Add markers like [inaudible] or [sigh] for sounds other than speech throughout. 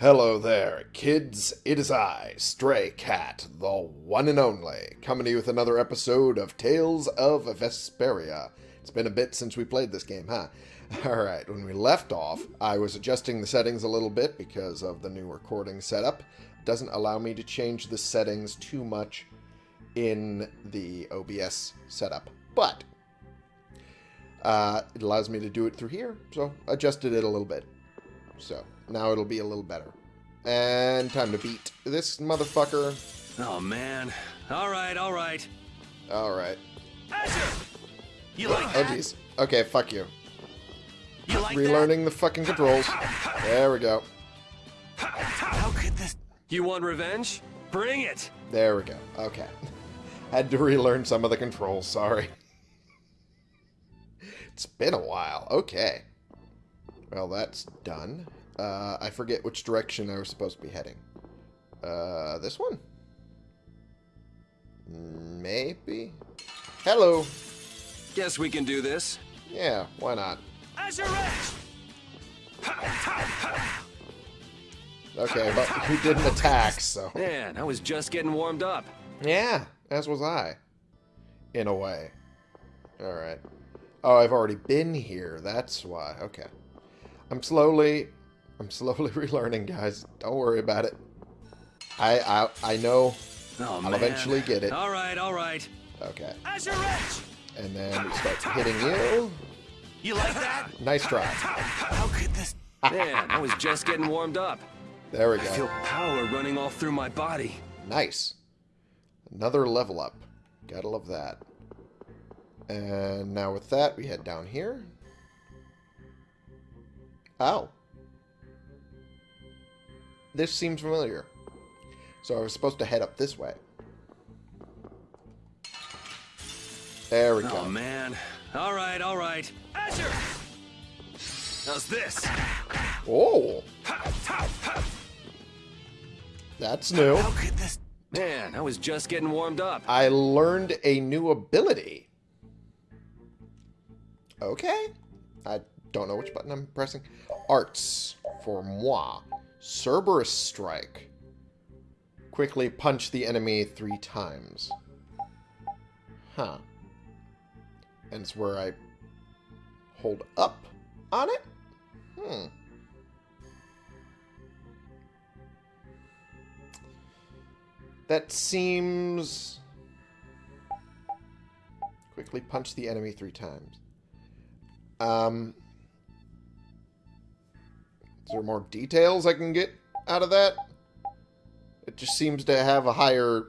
Hello there, kids. It is I, Stray Cat, the one and only, coming to you with another episode of Tales of Vesperia. It's been a bit since we played this game, huh? [laughs] Alright, when we left off, I was adjusting the settings a little bit because of the new recording setup. Doesn't allow me to change the settings too much in the OBS setup, but uh, it allows me to do it through here, so adjusted it a little bit. So, now it'll be a little better. And time to beat this motherfucker. Oh man. All right, all right. Alright. Azure! You like Oh, that? jeez. Okay, fuck you. You like Relearning the fucking controls. There we go. How could this? You want revenge? Bring it. There we go. Okay. [laughs] Had to relearn some of the controls, sorry. [laughs] It's been a while. Okay. Well, that's done. Uh, I forget which direction I was supposed to be heading. Uh, this one? Maybe? Hello. Guess we can do this. Yeah, why not? Okay, but he didn't attack, so... Man, I was just getting warmed up. Yeah, as was I. In a way. Alright. Oh, I've already been here. That's why. Okay. I'm slowly... I'm slowly [laughs] relearning, guys. Don't worry about it. I I, I know. Oh I'll man. eventually get it. All right, all right. Okay. Azure Edge. And then we start hitting you. You like that? Nice try. How could this? [laughs] Man, I was just getting warmed up. There we go. I feel power running all through my body. Nice. Another level up. Gotta love that. And now with that, we head down here. Oh. This seems familiar. So I was supposed to head up this way. There we Oh go. man. All right, all right. Azure. How's this? Oh, that's new. How could this? Man, I was just getting warmed up. I learned a new ability. Okay. I don't know which button I'm pressing. Arts for moi. Cerberus Strike. Quickly punch the enemy three times. Huh. And it's where I hold up on it? Hmm. That seems... Quickly punch the enemy three times. Um... Is there more details I can get out of that? It just seems to have a higher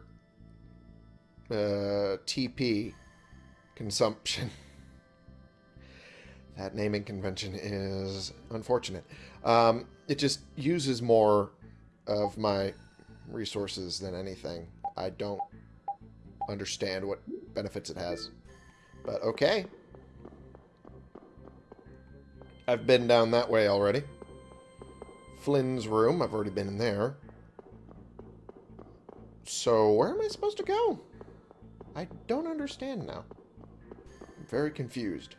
uh, TP consumption. [laughs] that naming convention is unfortunate. Um, it just uses more of my resources than anything. I don't understand what benefits it has. But okay. I've been down that way already. Flynn's room, I've already been in there. So, where am I supposed to go? I don't understand now. I'm very confused.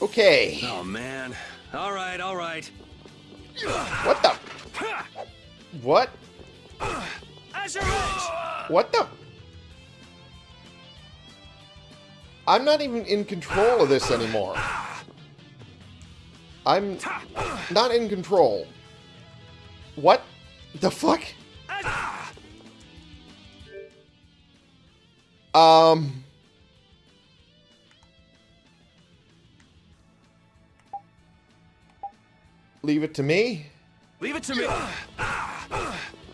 Okay. Oh man. All right, all right. What the? What? What the? I'm not even in control of this anymore. I'm not in control. What the fuck? Um. Leave it to me? Leave it to me.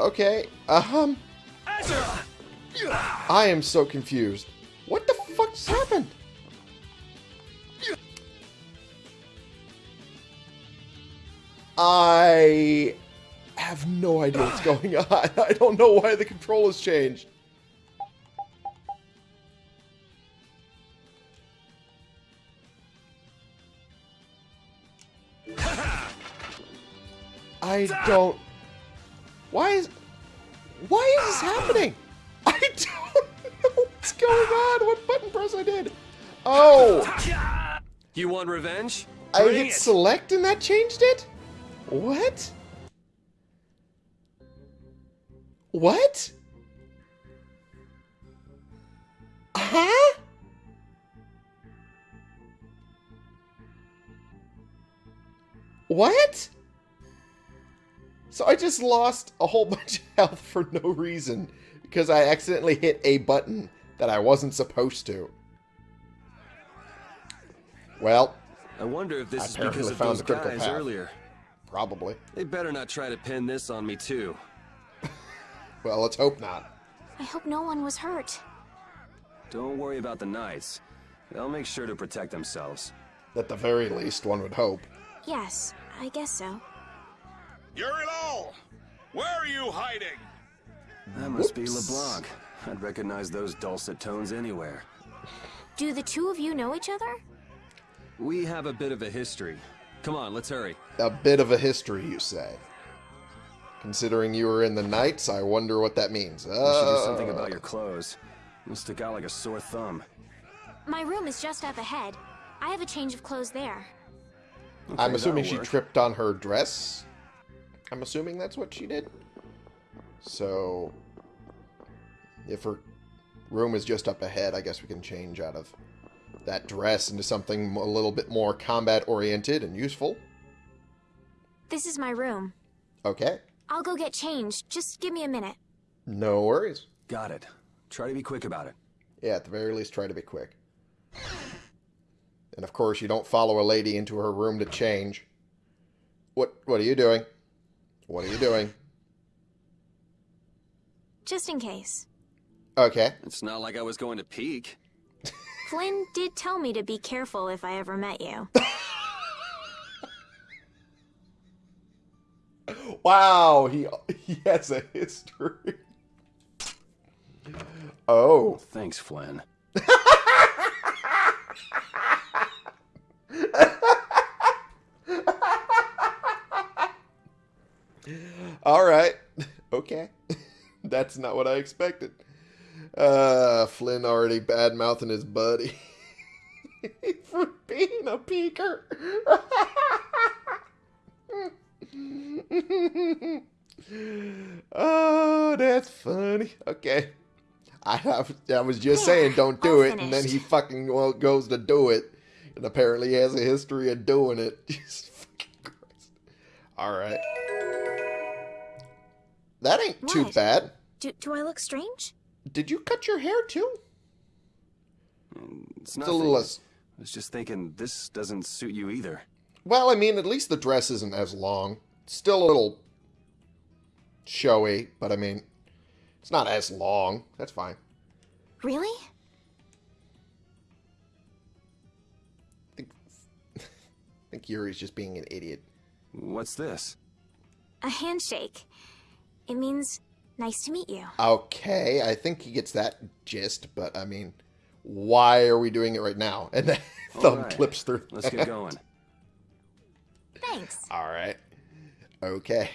Okay. Um. I am so confused. I have no idea what's going on. [laughs] I don't know why the control has changed. I don't... Why is... Why is this happening? I don't know what's going on? What button press I did? Oh! You want revenge? I Bring hit it. select and that changed it? What? What? Huh? What? So I just lost a whole [laughs] bunch of health for no reason because I accidentally hit a button that I wasn't supposed to. Well, I wonder if this I is because of found those the critical guys path. earlier. Probably. They better not try to pin this on me too. Well, let's hope not. I hope no one was hurt. Don't worry about the knights. They'll make sure to protect themselves. At the very least, one would hope. Yes, I guess so. You're it all! Where are you hiding? That must be LeBlanc. I'd recognize those dulcet tones anywhere. Do the two of you know each other? We have a bit of a history. Come on, let's hurry. A bit of a history, you say. Considering you were in the Knights, I wonder what that means. We should do Uh, something about your clothes. You stick out like a sore thumb. My room is just up ahead. I have a change of clothes there. I'm assuming she work. tripped on her dress. I'm assuming that's what she did. So, if her room is just up ahead, I guess we can change out of that dress into something a little bit more combat-oriented and useful. This is my room. Okay. I'll go get changed. Just give me a minute. No worries. Got it. Try to be quick about it. Yeah, at the very least, try to be quick. And of course, you don't follow a lady into her room to change. What What are you doing? What are you doing? Just in case. Okay. It's not like I was going to peek. Flynn did tell me to be careful if I ever met you. [laughs] Wow, he he has a history. Oh, Thanks, Flynn. [laughs] all right. [laughs] Okay. That's not what I expected. Uh, Flynn already bad mouthing his buddy [laughs] for being a peeker. [laughs] oh, that's funny. Okay. I I was just There, saying don't do all it, and then he fucking well, goes to do it, and apparently he has a history of doing it. [laughs] Jesus fucking Christ. All right. That ain't too bad. Do, do I look strange? Did you cut your hair too? It's It's a little less. I was just thinking this doesn't suit you either. Well, I mean, at least the dress isn't as long. It's still a little showy, but I mean, it's not as long. That's fine. Really? I [laughs] think, I think Yuri's just being an idiot. What's this? A handshake. It means nice to meet you. Okay, I think he gets that gist, but I mean, why are we doing it right now? [laughs] And then thumb Alright, clips through. Let's get going. Thanks. All right. Okay.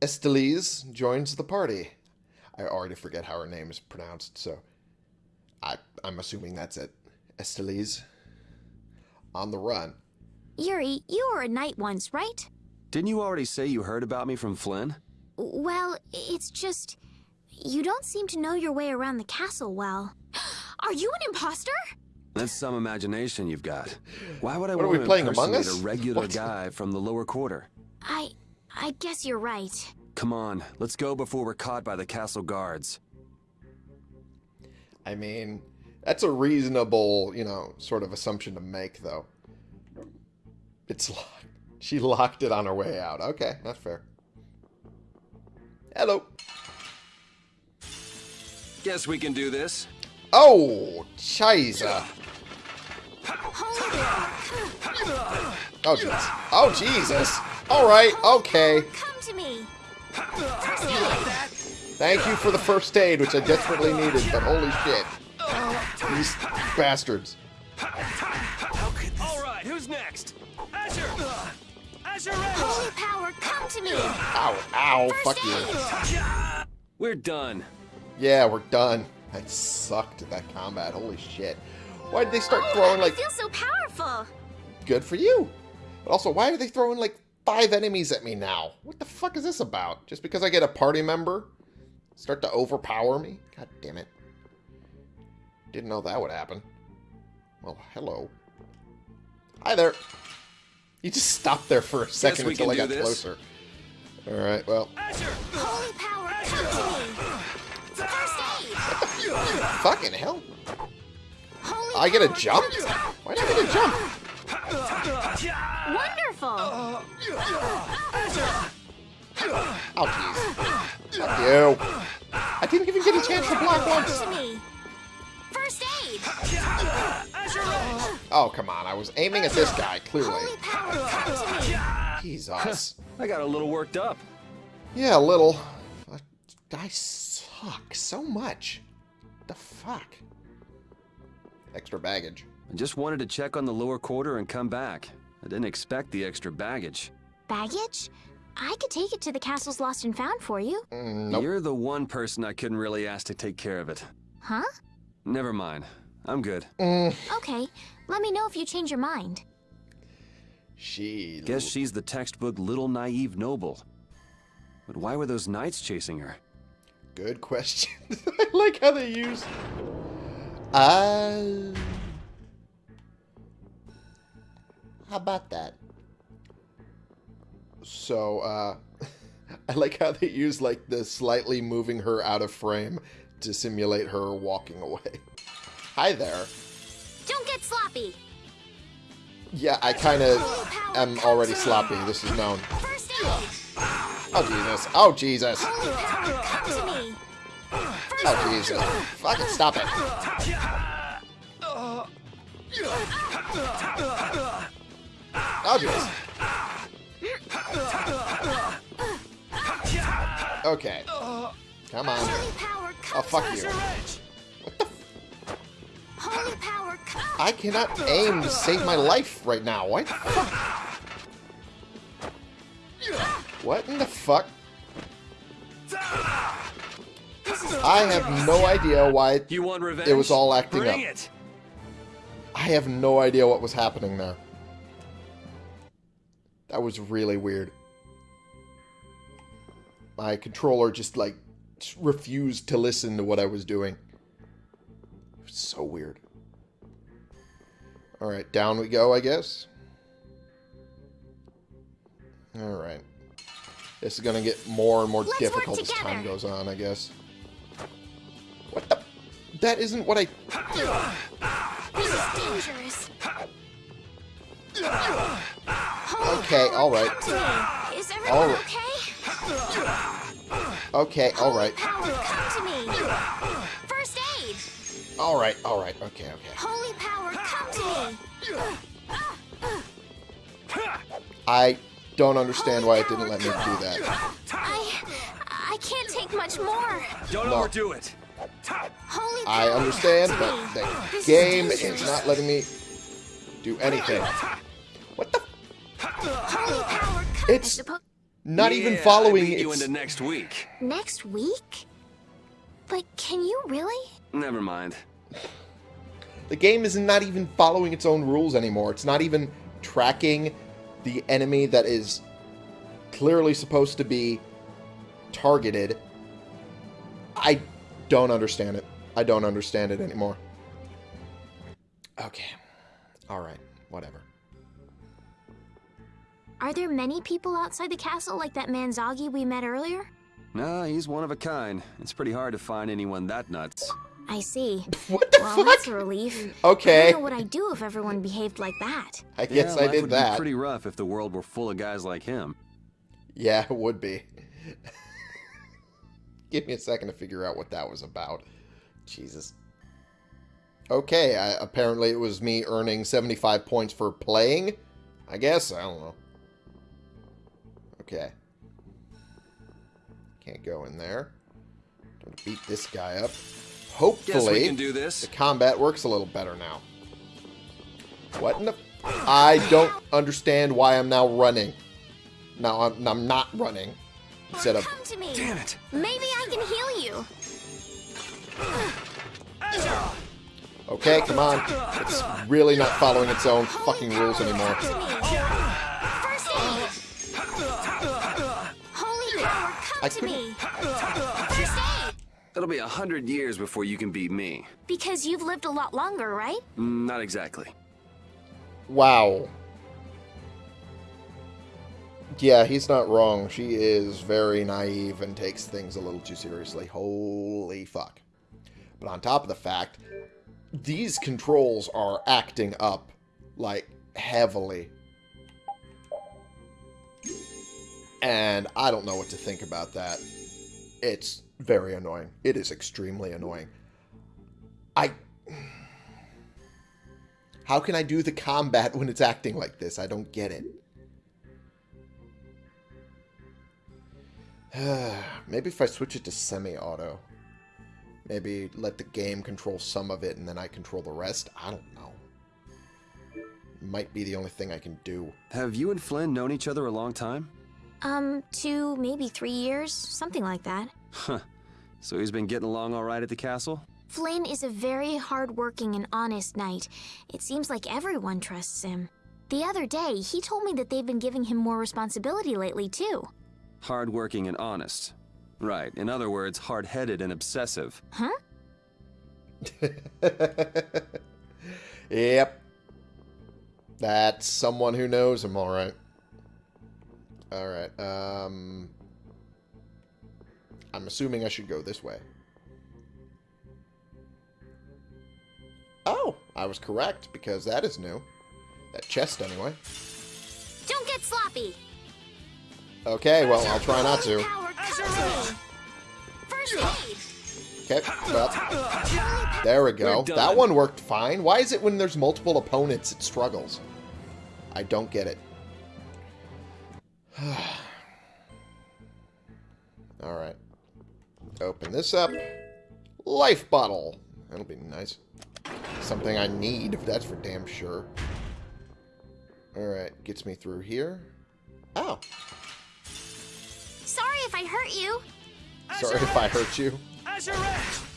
Estellise joins the party. I already forget how her name is pronounced, so I, I'm assuming that's it. Estellise. On the run. Yuri, you were a knight once, right? Didn't you already say you heard about me from Flynn? Well, it's just. You don't seem to know your way around the castle well. [gasps] Are you an imposter? That's some imagination you've got. Why would I What are want we to playing, Among impersonate Us? a regular What? guy from the lower quarter? I. I guess you're right. Come on, let's go before we're caught by the castle guards. I mean, that's a reasonable, you know, sort of assumption to make, though. It's locked. She locked it on her way out. Okay, that's fair. Hello. Guess we can do this. Oh, Chisa. Hold it! Oh, jeez. Oh, Jesus. All right, okay. Come to me! Thank you for the first aid, which I desperately needed, but holy shit. These bastards. All right, who's next? Azure! Azure Holy power, come to me! Ow, ow, fuck you. We're done. Yeah, we're done. I sucked at that combat. Holy shit. Why did they start oh, throwing like... I like feel so powerful. good for you? But also, why are they throwing like five enemies at me now? What the fuck is this about? Just because I get a party member start to overpower me? God damn it. Didn't know that would happen. Well, hello. Hi there. You just stopped there for a second until I got this. closer. Alright, well, Holy power, come to me. First aid. fucking hell. Holy I get a jump? come to me. Why did I get a jump? Wonderful. Oh, jeez. Fuck you. I didn't even get a chance to block once. First aid. Asher, run! Oh, come on. I was aiming at this guy, clearly. Holy power, come. Jesus. [laughs] I got a little worked up. Yeah, a little. But I suck so much. the fuck? Extra baggage. I just wanted to check on the lower quarter and come back. I didn't expect the extra baggage. Baggage? I could take it to the castle's lost and found for you. Mm, nope. You're the one person I couldn't really ask to take care of it. Huh? Never mind. I'm good. Mm, Okay. Let me know if you change your mind. she. Guess she's the textbook little naive noble. But why were those knights chasing her? Good question. [laughs] I like how they use. Uh. How about that? So, uh. [laughs] I like how they use, like, the slightly moving her out of frame to simulate her walking away. Hi there. Don't get sloppy. Yeah, I kind of am already sloppy. This is known. Oh, Jesus. Oh, Jesus. Holy power, come to me. First Oh, Jesus. Fucking stop it. Oh, Jesus. Okay. Come on. Holy power, come Oh, fuck you. Me. Holy power, come. I cannot aim to save my life right now. What? the fuck? What in the fuck? I have no idea why You want revenge? It was all acting Bring up. it. I have no idea what was happening there. That was really weird. My controller just like refused to listen to what I was doing. So weird. Alright, down we go, I guess. Alright. This is gonna get more and more Let's difficult as time goes on, I guess. What the? That isn't what I... This is dangerous. Okay, alright. come to me. Is everyone Alright. okay? Okay, alright. Alright, alright, okay, okay. Holy power, come to me. I don't understand why it didn't let me do that. I, I can't take much more. Don't No. overdo it. Holy I power, understand, come to but the This game is is not letting me do anything. What the? Holy power, come. It's I suppo- not even Yeah, I following beat you into next week. next week. But can you really? Never mind. The game is not even following its own rules anymore. It's not even tracking the enemy that is clearly supposed to be targeted. I don't understand it. I don't understand it anymore. Okay. Alright. Whatever. Are there many people outside the castle like that man Zagi we met earlier? No, he's one of a kind. It's pretty hard to find anyone that nuts. I see. What the Well, that's fuck? a relief. Okay. I don't know what I'd do if everyone behaved like that. I guess yeah, I life did would that. Be pretty rough if the world were full of guys like him. Yeah, it would be. [laughs] Give me a second to figure out what that was about. Jesus. Okay, I, apparently it was me earning 75 points for playing. I guess, I don't know. Okay. Can't go in there. Gonna beat this guy up. Guess we Hopefully, can do this. the combat works a little better now. What in the... I don't understand why I'm now running. Now I'm, I'm not running. Instead of... Come to me. Damn it. Maybe I can heal you. Okay, come on. It's really not following its own fucking rules anymore. First aid! Holy power, I come to couldn't- me! First aid! It'll be a hundred years before you can beat me. Because you've lived a lot longer, right? Mm, Not exactly. Wow. Yeah, he's not wrong. She is very naive and takes things a little too seriously. Holy fuck. But on top of the fact, these controls are acting up, like, heavily. And I don't know what to think about that. It's very annoying. It is extremely annoying. I... How can I do the combat when it's acting like this? I don't get it. [sighs] Maybe if I switch it to semi-auto. Maybe let the game control some of it and then I control the rest. I don't know. Might be the only thing I can do. Have you and Flynn known each other a long time? Um, two, maybe three years, something like that. Huh. So he's been getting along all right at the castle? Flynn is a very hardworking and honest knight. It seems like everyone trusts him. The other day, he told me that they've been giving him more responsibility lately, too. Hardworking and honest. Right. In other words, hard-headed and obsessive. Huh? [laughs] Yep. That's someone who knows him, alright. Alright, um... I'm assuming I should go this way. Oh, I was correct, because that is new. That chest, anyway. Don't get sloppy! Okay, well, I'll try not to. power, come to me! First aid! Okay, well, there we go. That one worked fine. Why is it when there's multiple opponents it struggles? I don't get it. [sighs] Alright. Open this up. Life bottle. That'll be nice. Something I need, if that's for damn sure. Alright, gets me through here. Oh, Sorry if I hurt you. sorry if I hurt you.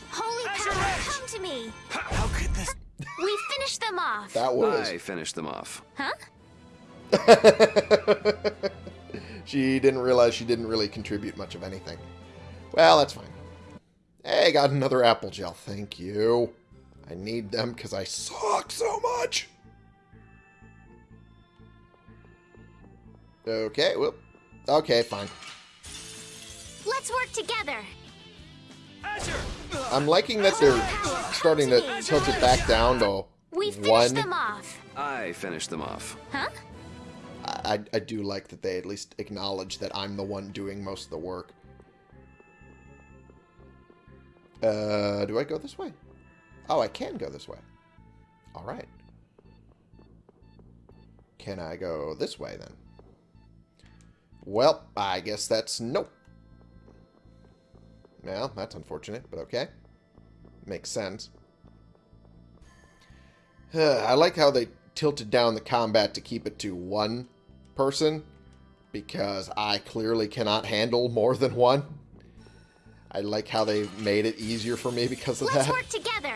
Holy power, come to me! How could this... We finished them off. That was... I finished them off. Huh? [laughs] she didn't realize she didn't really contribute much of anything. Well, that's fine. Hey, got another apple gel. Thank you. I need them because I suck so much. Okay, whoop. Okay, fine. Let's work together. I'm liking that they're starting to tilt it back down to We finished one. them off. I finished them off. Huh? I, I do like that they at least acknowledge that I'm the one doing most of the work. Uh, do I go this way? Oh, I can go this way. All right. Can I go this way then? Well, I guess that's nope. Well, that's unfortunate, but okay. Makes sense. I like how they tilted down the combat to keep it to one person because I clearly cannot handle more than one. I like how they made it easier for me because of that. Let's work together.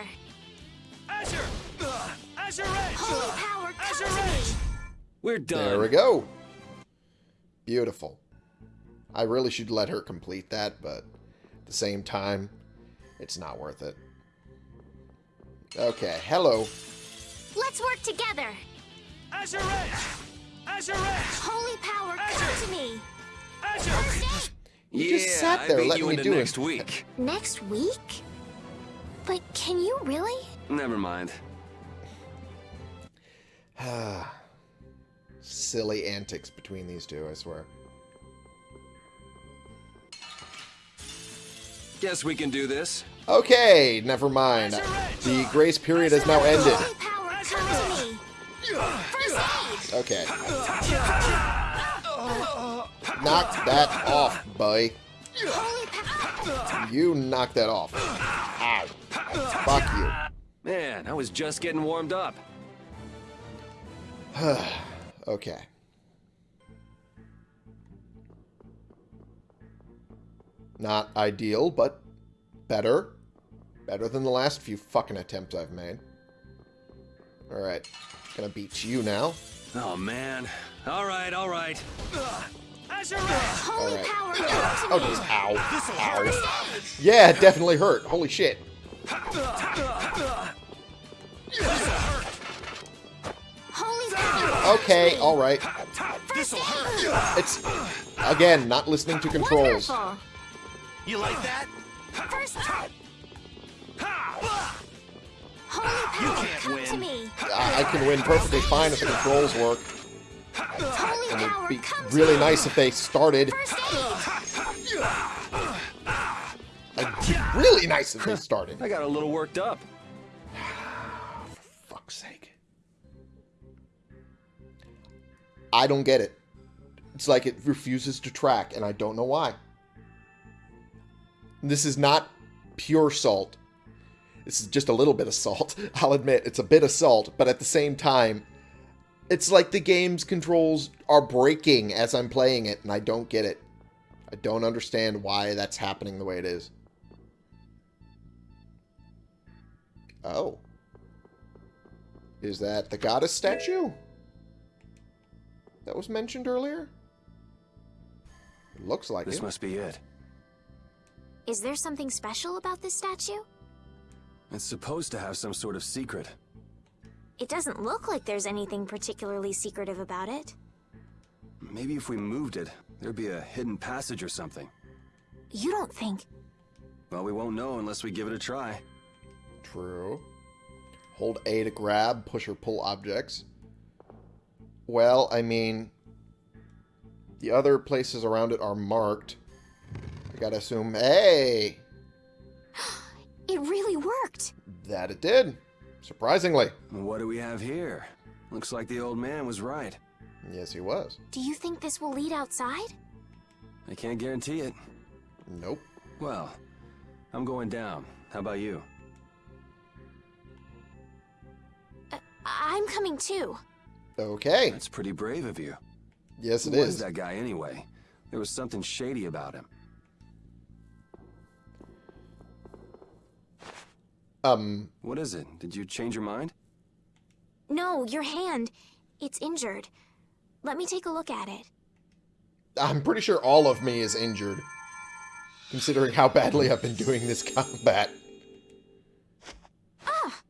Azure! Ugh, Azure Edge! Holy uh, power, Azure come to me! Edge! We're done. There we go. Beautiful. I really should let her complete that, but at the same time, it's not worth it. Okay, hello. Let's work together. Azure Edge! Azure Edge! Holy power, come to me. Azure! First aid. You yeah, just sat I there beat letting you me into do it. next week. [laughs] Next week? But can you really? Never mind. [sighs] Silly antics between these two, I swear. Guess we can do this. Okay, never mind. The grace period has now ended. Holy power, come to me. First aid. Okay. [laughs] Knock that off, boy. You knock that off. Ow. Fuck you. Man, I was just getting warmed up. [sighs] Okay. Not ideal, but better. Better than the last few fucking attempts I've made. Alright. Gonna beat you now. Oh, man. All right, all right. Ugh. Azure Holy Alright. power, Oh, to just ow. Ow. Yeah, it definitely hurt. Holy shit. Okay, alright. It's, again, not listening to controls. You like that? First aid! Holy power, can't come win. to me! I, I can win perfectly fine if the controls work. Holy it'd be come really me! nice if they started. First aid! Really nice if they started. I got a little worked up. [sighs] For fuck's sake. I don't get it. It's like it refuses to track, and I don't know why. This is not pure salt. This is just a little bit of salt. [laughs] I'll admit, it's a bit of salt, but at the same time, it's like the game's controls are breaking as I'm playing it, and I don't get it. I don't understand why that's happening the way it is. Oh. Is that the goddess statue? That was mentioned earlier? It looks like This it. must be it. Is there something special about this statue? It's supposed to have some sort of secret. It doesn't look like there's anything particularly secretive about it. Maybe if we moved it, there'd be a hidden passage or something. You don't think... Well, we won't know unless we give it a try. True. Hold A to grab, push or pull objects. Well, I mean, the other places around it are marked. I gotta assume, hey, [gasps] It really worked! that it did. Surprisingly. What do we have here? Looks like the old man was right. Yes, he was. Do you think this will lead outside? I can't guarantee it. Nope. Well, I'm going down. How about you? Uh, I'm coming too. Okay. That's pretty brave of you. Yes, it Who was that guy anyway? There was something shady about him. Um, What is it? Did you change your mind? No, your hand. It's injured. Let me take a look at it. I'm pretty sure all of me is injured. Considering how badly I've been doing this combat. Ah!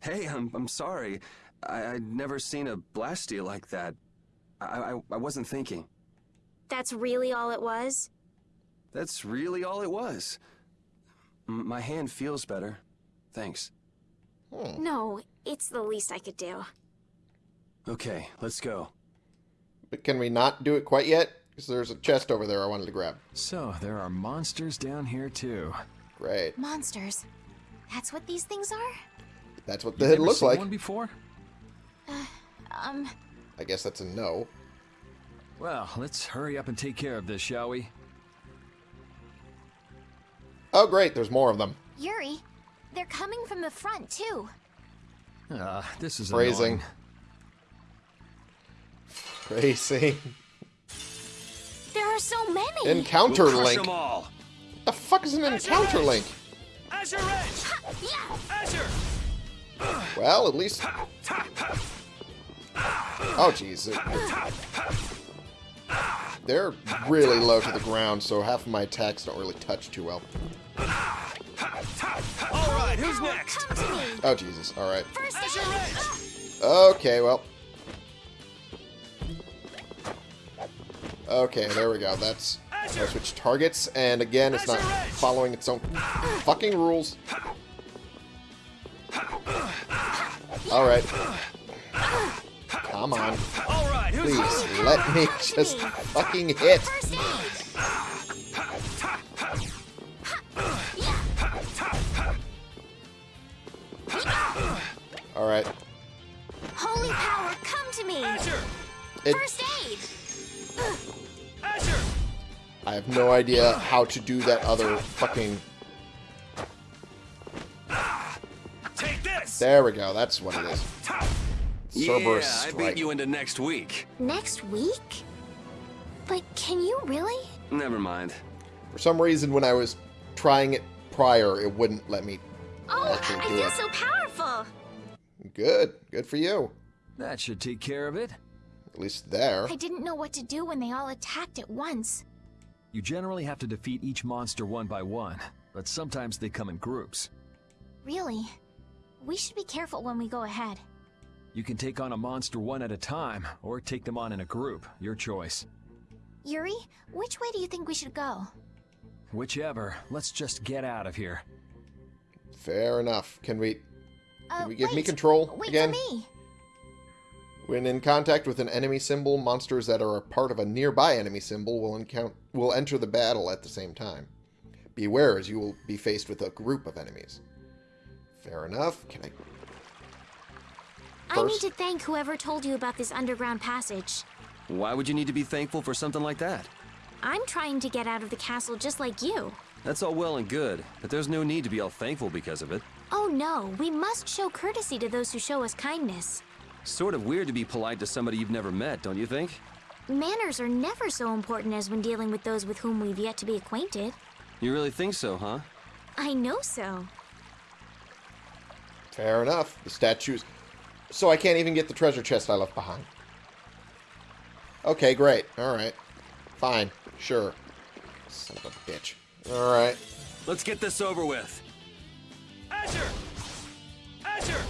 Hey, I'm I'm sorry. I, I'd never seen a blastia like that. I, I I wasn't thinking. That's really all it was? That's really all it was. M- my hand feels better. Thanks. Hmm. No, it's the least I could do. Okay, let's go. But can we not do it quite yet? Because there's a chest over there I wanted to grab. So, there are monsters down here too. Great. Monsters. That's what these things are? That's what the You've head never looks seen like. one before? Um, I guess that's a no. Well, let's hurry up and take care of this, shall we? Oh, great. There's more of them. Yuri, they're coming from the front too. Ah, this is Phrasing. annoying. Crazy. There are so many. Encounter We'll crush link. them all. The fuck is an encounter link? Azure Edge! yeah. Azure! Well, at least. Oh, jeez. They're really low to the ground, so half of my attacks don't really touch too well. All right, who's next? Come to me. Oh, Jesus. All right. First Azure aid. Edge! Okay, well. Okay, there we go. That's. I switch targets, and again, it's not following its own fucking rules. Alright. Come on. All right, Please, let me just fucking hit. Alright. Holy power, come to me. Azure! It, First aid. Azure! I have no idea how to do that other fucking... Take this! There we go, that's what it is. Cerberus yeah, I strike. beat you into next week. Next week? But can you really? Never mind. For some reason, when I was trying it prior, it wouldn't let me Oh, I feel it. so powerful. Good. Good for you. That should take care of it. At least there. I didn't know what to do when they all attacked at once. You generally have to defeat each monster one by one, but sometimes they come in groups. Really? We should be careful when we go ahead. You can take on a monster one at a time, or take them on in a group. Your choice. Yuri, which way do you think we should go? Whichever, let's just get out of here. Fair enough. Can we... Uh, Can we give me control Wait again? for me. When in contact with an enemy symbol, monsters that are a part of a nearby enemy symbol will, encounter will enter the battle at the same time. Beware as you will be faced with a group of enemies. Fair enough. Can I... I need to thank whoever told you about this underground passage. Why would you need to be thankful for something like that? I'm trying to get out of the castle just like you. That's all well and good, but there's no need to be all thankful because of it. Oh no, we must show courtesy to those who show us kindness. Sort of weird to be polite to somebody you've never met, don't you think? Manners are never so important as when dealing with those with whom we've yet to be acquainted. You really think so, huh? I know so. Fair enough. The statues... So I can't even get the treasure chest I left behind. Okay, great. Alright. Fine. Sure. Son of a bitch. Alright. Let's get this over with. Azure! Azure!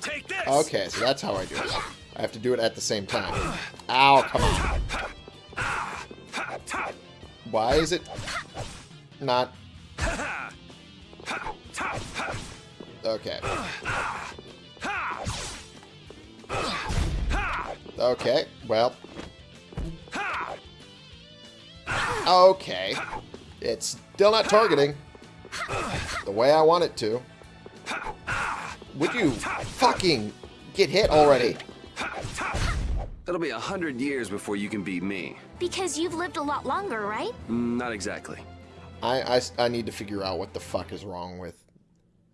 Take this! Okay, so that's how I do it. I have to do it at the same time. Ow, come on. Why is it not... Okay. Okay, well... Okay. It's still not targeting the way I want it to. Would you fucking get hit already? It'll be a hundred years before you can beat me. Because you've lived a lot longer, right? Not exactly. I, I, I need to figure out what the fuck is wrong with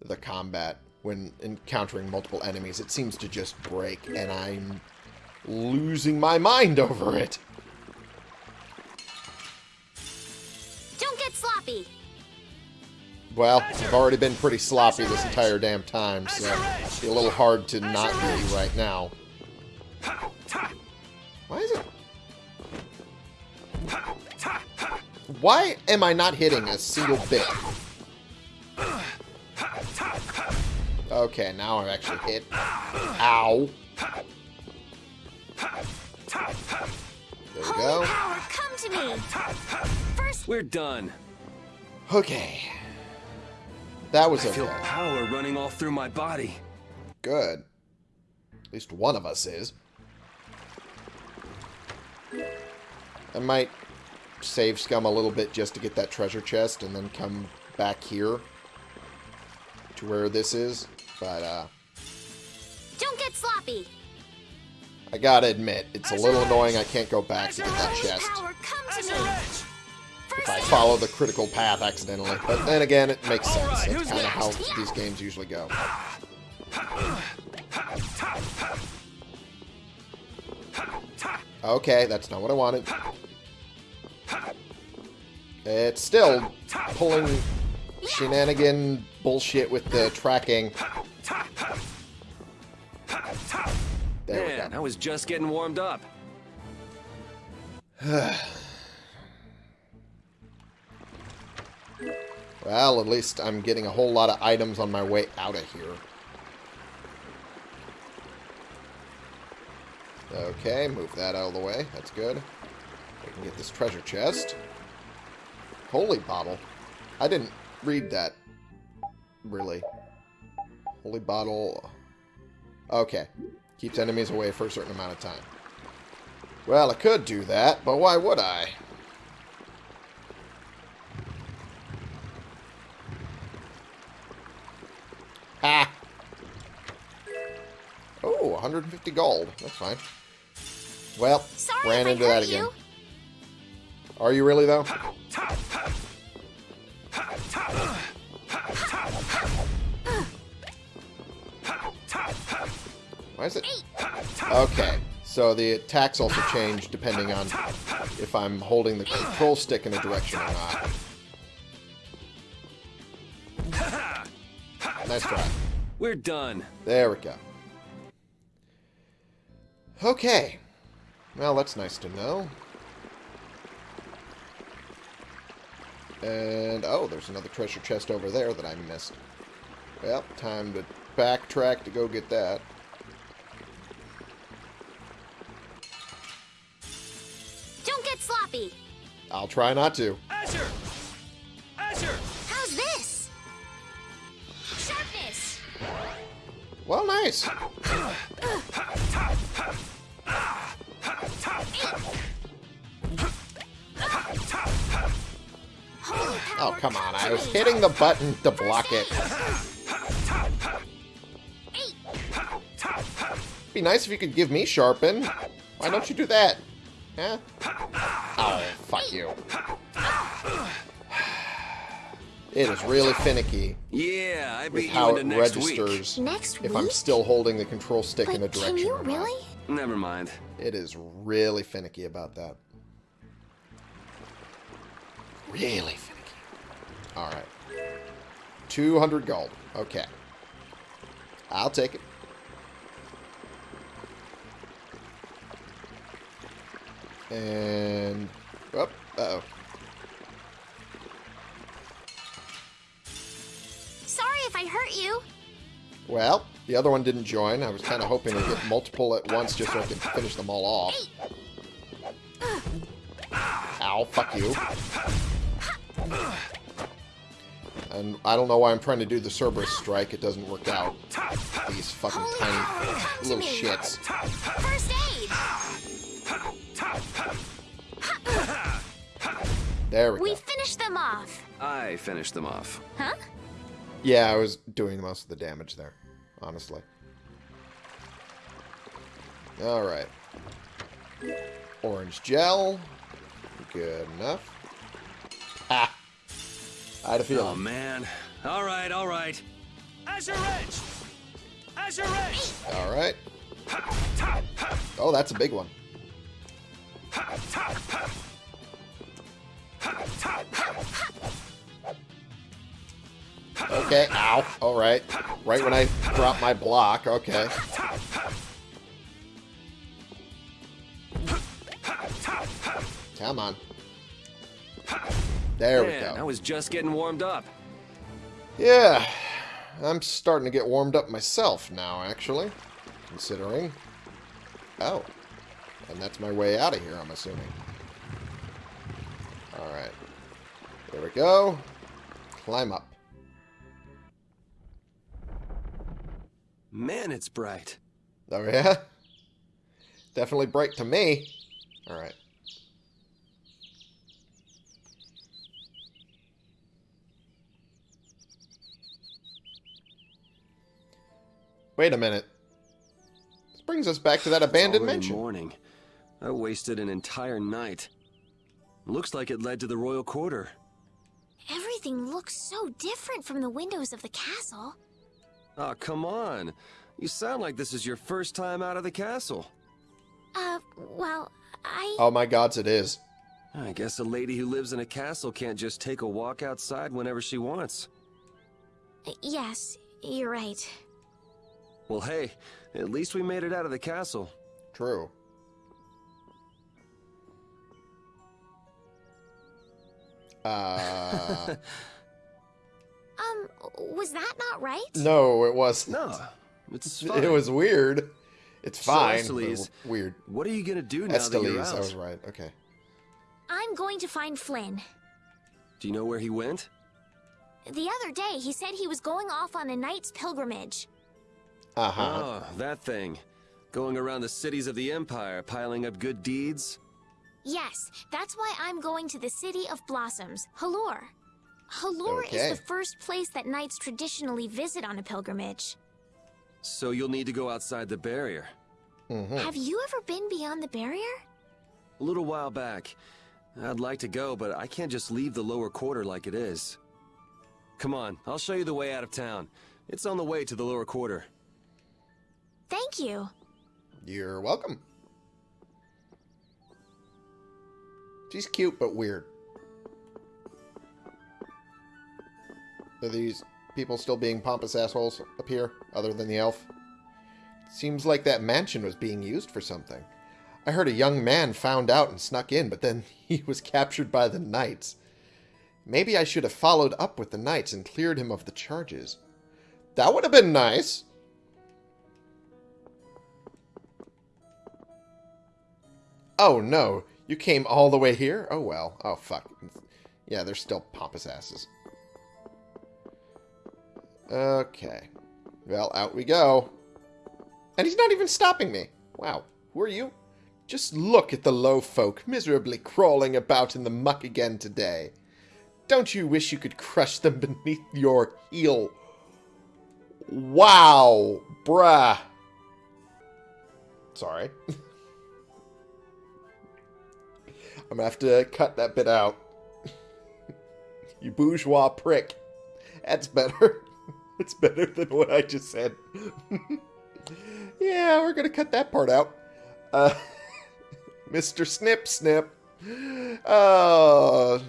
the combat when encountering multiple enemies. It seems to just break, and I'm losing my mind over it. Don't get sloppy. Well, I've already been pretty sloppy this entire damn time, so it'd be a little hard to not be right now. Why is it... Why am I not hitting a single bit? Okay, now I'm actually hit. Ow. There we Holy go. power, come to me. First, We're done. Okay. That was I feel okay. power running all through my body. Good. At least one of us is. I might save Scum a little bit just to get that treasure chest and then come back here to where this is. But, uh, don't get sloppy. I gotta admit, it's a little annoying I can't go back to get that Holy chest I follow the critical path accidentally. But then again, it makes sense. Alright, That's kind of how these games usually go. Okay, that's not what I wanted. It's still pulling shenanigan bullshit with the tracking. There we Man, go. I was just getting warmed up. [sighs] [sighs] [sighs] Well, at least I'm getting a whole lot of items on my way out of here. Okay, move that out of the way. That's good. I can get this treasure chest. Holy bottle. I didn't read that. Really. Holy bottle. Okay. Keeps enemies away for a certain amount of time. Well, I could do that, but why would I? 150 gold. That's fine. Well, sorry ran into that again. you. Are you really, though? Why is it? Okay, so the attacks also change depending on if I'm holding the control stick in a direction or not. Nice try. We're done. There we go. Okay. Well, that's nice to know. And, oh, there's another treasure chest over there that I missed. Well, time to backtrack to go get that. Don't get sloppy. I'll try not to. Asher! Asher! Well, nice. Oh, come on. I was hitting the button to block it. Be nice if you could give me sharpen. Why don't you do that? Huh? Oh, fuck you. It is really finicky Yeah, I with beat you how into it next week. registers Next if week? I'm still holding the control stick in a direction can you really? Never mind. It is really finicky about that. Really finicky. Alright. 200 gold. Okay. I'll take it. And... Oh, uh-oh. Sorry if I hurt you. Well, the other one didn't join. I was kind of hoping to get multiple at once just so I could finish them all off. Ow, fuck you. And I don't know why I'm trying to do the Cerberus strike. It doesn't work out. These fucking Holy tiny power, little shits. First aid. There we We go. finished them off. I finished them off. Huh? Yeah, I was doing most of the damage there, honestly. Alright. Orange gel. Good enough. Ah! I had a feeling. Oh, man. All right, all right. Azure Edge! Azure Edge! Alright. Oh, that's a big one. Okay, ow. Alright. Right when I drop my block, okay. Come on. There we Man, I was just getting warmed up. Yeah, I'm starting to get warmed up myself now, actually. Considering. Oh. And that's my way out of here, I'm assuming. Alright. There we go. Climb up. Man, it's bright. Oh, yeah? Definitely bright to me. Alright. Wait a minute. This brings us back to that abandoned mansion. morning. I wasted an entire night. Looks like it led to the royal quarter. Everything looks so different from the windows of the castle. Oh, come on. You sound like this is your first time out of the castle. Uh, well, I... Oh my gods, it is. I guess a lady who lives in a castle can't just take a walk outside whenever she wants. Yes, you're right. Well, hey, at least we made it out of the castle. True. [laughs] Uh, Um, was that not right? no, it was. No, it's fine. It was weird. It's fine. but Estellise, weird. What are you gonna do now that you're out? I was right. Okay. I'm going to find Flynn. Do you know where he went? The other day, he said he was going off on a knight's pilgrimage. Uh huh. Oh, that thing. Going around the cities of the Empire, piling up good deeds? Yes, that's why I'm going to the City of Blossoms, Halure. Halure Okay. is the first place that knights traditionally visit on a pilgrimage. So you'll need to go outside the barrier. hmm Have you ever been beyond the barrier? A little while back. I'd like to go, but I can't just leave the lower quarter like it is. Come on, I'll show you the way out of town. It's on the way to the lower quarter. Thank you. You're welcome. She's cute but weird. Are these people still being pompous assholes up here, other than the elf? Seems like that mansion was being used for something. I heard a young man found out and snuck in, but then [laughs] he was captured by the knights. Maybe I should have followed up with the knights and cleared him of the charges. That would have been nice. Oh, no. You came all the way here? Oh, well. Oh, fuck. Yeah, they're still pompous asses. Okay. Well, out we go. And he's not even stopping me. Wow. Who are you? Just look at the low folk miserably crawling about in the muck again today. Don't you wish you could crush them [laughs] beneath your heel? Wow, bruh. Sorry. [laughs] I'm gonna have to cut that bit out. [laughs] you bourgeois prick. That's better. [laughs] It's better than what I just said. [laughs] yeah, we're gonna cut that part out. Uh, [laughs] Mr. Snip Snip. Oh.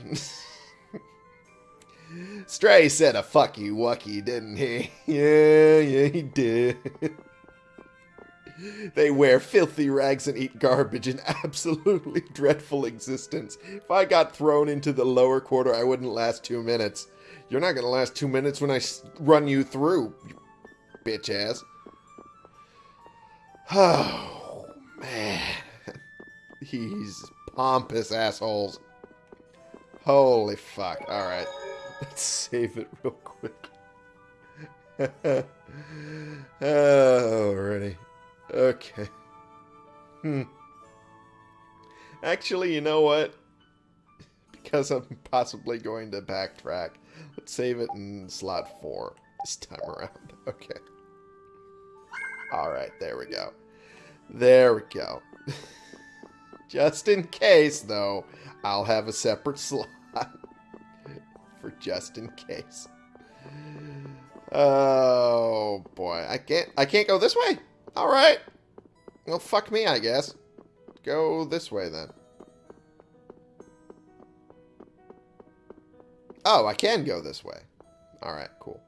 Stray said a fuck you wucky, didn't he? Yeah, yeah, he did. they wear filthy rags and eat garbage in absolutely dreadful existence. If I got thrown into the lower quarter, I wouldn't last two minutes. You're not going to last two minutes when I run you through, you bitch ass. [sighs] Oh, man. [laughs] These pompous assholes. Holy fuck. Alright. Let's save it real quick. [laughs] Alrighty. Okay. Hmm. Actually, you know what? Because I'm possibly going to backtrack. Let's save it in slot 4 this time around. [laughs] Okay. Alright, there we go. There we go. [laughs] just in case, though, I'll have a separate [laughs] slot for just in case. Oh boy, I can't I can't go this way. All right. Well, fuck me, I guess. Go this way then. Oh, I can go this way. All right, cool.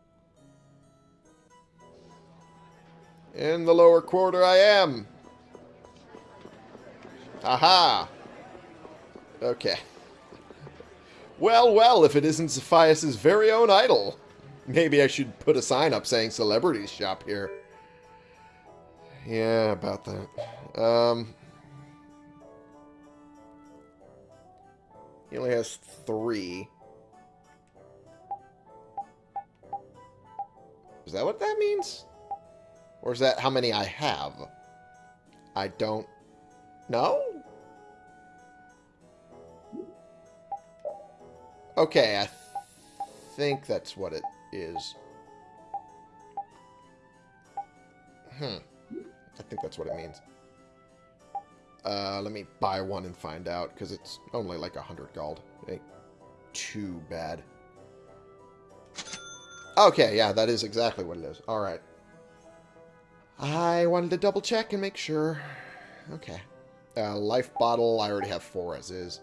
In the lower quarter I am. Aha. Okay. Well, well, if it isn't Zaphias' very own idol. Maybe I should put a sign up saying celebrities shop here. Yeah, about that. Um, he only has three. Is that what that means? Or is that how many I have? I don't know? Okay, I th think that's what it is. Hmm. I think that's what it means. Uh, let me buy one and find out, because it's only like a hundred gold. Ain't too bad. Okay, yeah, that is exactly what it is. Alright. I wanted to double check and make sure. Okay. Uh, life bottle, I already have four as is.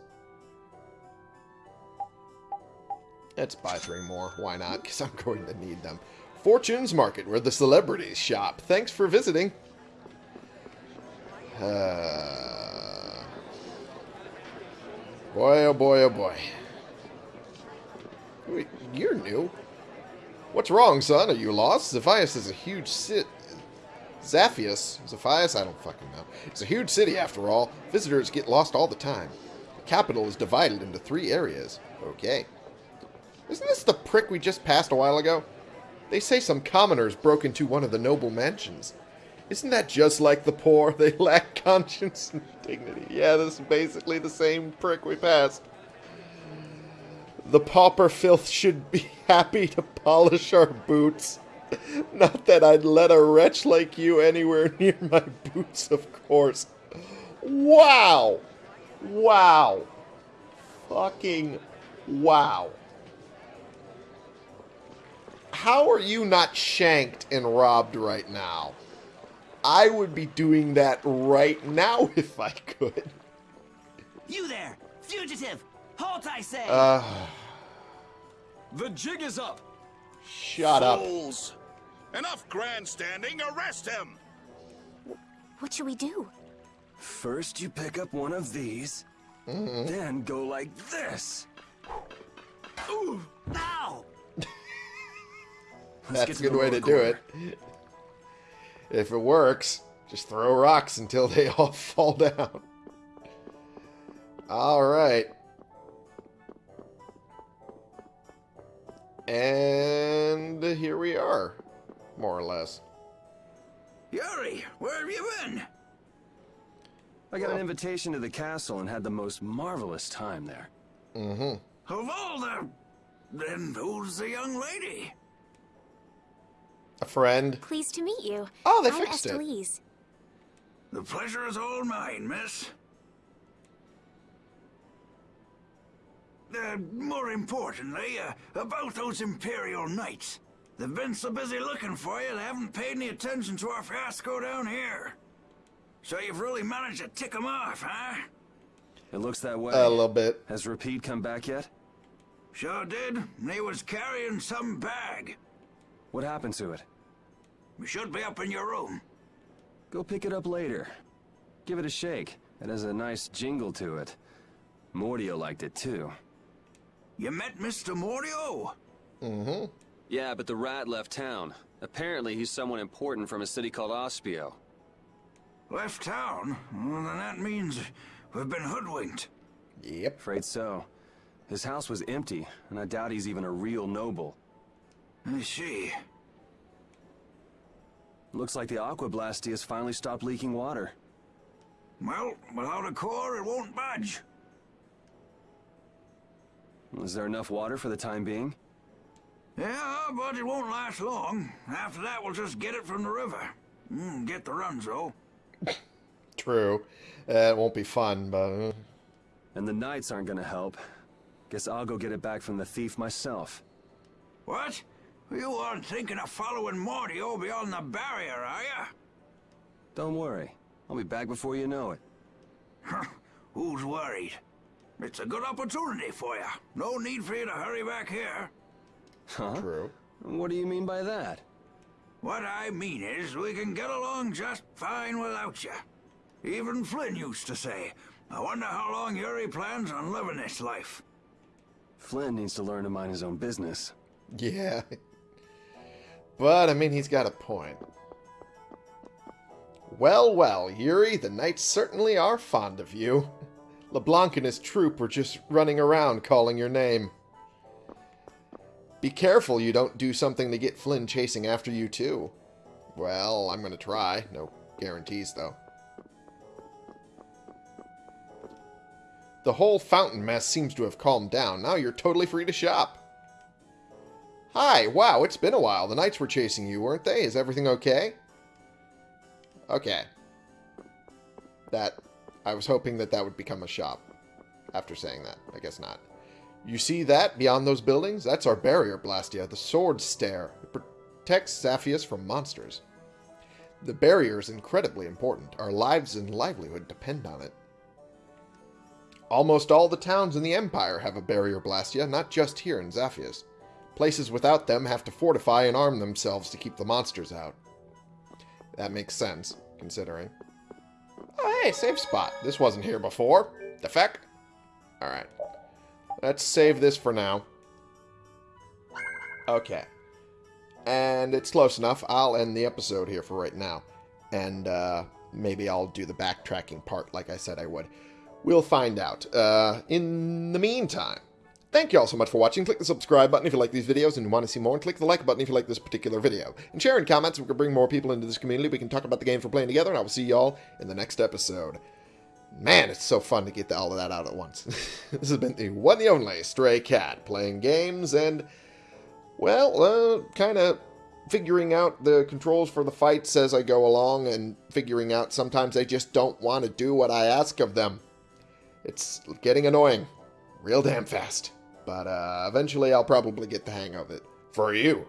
Let's buy three more. Why not? Because I'm going to need them. Fortune's Market, where the celebrities shop. Thanks for visiting. Uh, boy, oh boy, oh boy. Wait, you're new. What's wrong, son? Are you lost? Zaphias is a huge city. Zaphius? Zephias? I don't fucking know. It's a huge city, after all. Visitors get lost all the time. The capital is divided into three areas. Okay. Isn't this the prick we just passed a while ago? They say some commoners broke into one of the noble mansions. Isn't that just like the poor? [laughs] They lack conscience and dignity. Yeah, this is basically the same prick we passed. The pauper filth should be [laughs] happy to polish our boots. Not that I'd let a wretch like you anywhere [laughs] near my boots, of course. Wow! Wow! Fucking wow how are you not shanked and robbed right now? I would be doing that right now [laughs] if I could. You there, fugitive! Halt, I say! Uh, The jig is up. Shut up. Fools! Enough grandstanding. Arrest him. What should we do? First, you pick up one of these, then go like this. Ooh, now! [laughs] That's a good way to do quarter. it. If it works, just throw rocks until they [laughs] all fall down. Alright. And here we are, more or less. Yuri, where have you been? I got an invitation to the castle and had the most marvelous time there. Mm-hmm. Of all the... Then who's the young lady? A friend. Pleased to meet you. Oh, they I'm fixed it. The pleasure is all mine, miss. Uh, more importantly, uh, about those Imperial Knights. They've been so busy looking for you, they haven't paid any attention to our fiasco down here. So you've really managed to tick them off, huh? It looks that way. A little bit. Has Repede come back yet? Sure did. and He was carrying some bag. What happened to it? We should be up in your room. Go pick it up later. Give it a shake. It has a nice jingle to it. Mordio liked it too. You met Mr. Mordio? Mm-hmm. Yeah, but the rat left town. Apparently he's someone important from a city called Aspio. Left town? Well, then that means we've been hoodwinked. Yep. Afraid so. His house was empty, and I doubt he's even a real noble. I see. Looks like the Aque Blastia has finally stopped leaking water. Well, without a core, it won't budge. Is there enough water for the time being? Yeah, but it won't last long. After that, we'll just get it from the river. Mm, get the runs, though. [laughs] True. Uh, it won't be fun, but... uh, And the knights aren't gonna help. Guess I'll go get it back from the thief myself. What? You aren't thinking of following Mordio beyond the barrier, are ya? Don't worry. I'll be back before you know it. [laughs] Who's worried? It's a good opportunity for you. No need for you to hurry back here. Huh? True. What do you mean by that? What I mean is, we can get along just fine without you. Even Flynn used to say, I wonder how long Yuri plans on living this life. Flynn needs to learn to mind his own business. Yeah. [laughs] But, I mean, he's got a point. Well, well, Yuri, the knights certainly are fond of you. LeBlanc and his troop were just running around calling your name. Be careful you don't do something to get Flynn chasing after you, too. Well, I'm going to try. No guarantees, though. The whole fountain mess seems to have calmed down. Now you're totally free to shop. Hi, wow, it's been a while. The knights were chasing you, weren't they? Is everything okay? Okay. That, I was hoping that that would become a shop after saying that. I guess not. You see that beyond those buildings? That's our barrier, Blastia, the Sword Stair. It protects Zaphias from monsters. The barrier is incredibly important. Our lives and livelihood depend on it. Almost all the towns in the Empire have a barrier, Blastia, not just here in Zaphias. Places without them have to fortify and arm themselves to keep the monsters out. That makes sense, considering. Oh, hey, safe spot. This wasn't here before. The feck? Alright. Let's save this for now. Okay. And it's close enough. I'll end the episode here for right now. And uh, maybe I'll do the backtracking part like I said I would. We'll find out. Uh, in the meantime, thank you all so much for watching. Click the subscribe button if you like these videos and you want to see more. And click the like button if you like this particular video. And share in comments so we can bring more people into this community. We can talk about the game we're playing together. And I will see you all in the next episode. Man, it's so fun to get all of that out at once. [laughs] this has been the one and only Stray Cat playing games and, well, uh, kind of figuring out the controls for the fights as I go along and figuring out sometimes they just don't want to do what I ask of them. It's getting annoying real damn fast. But uh, eventually I'll probably get the hang of it. For you.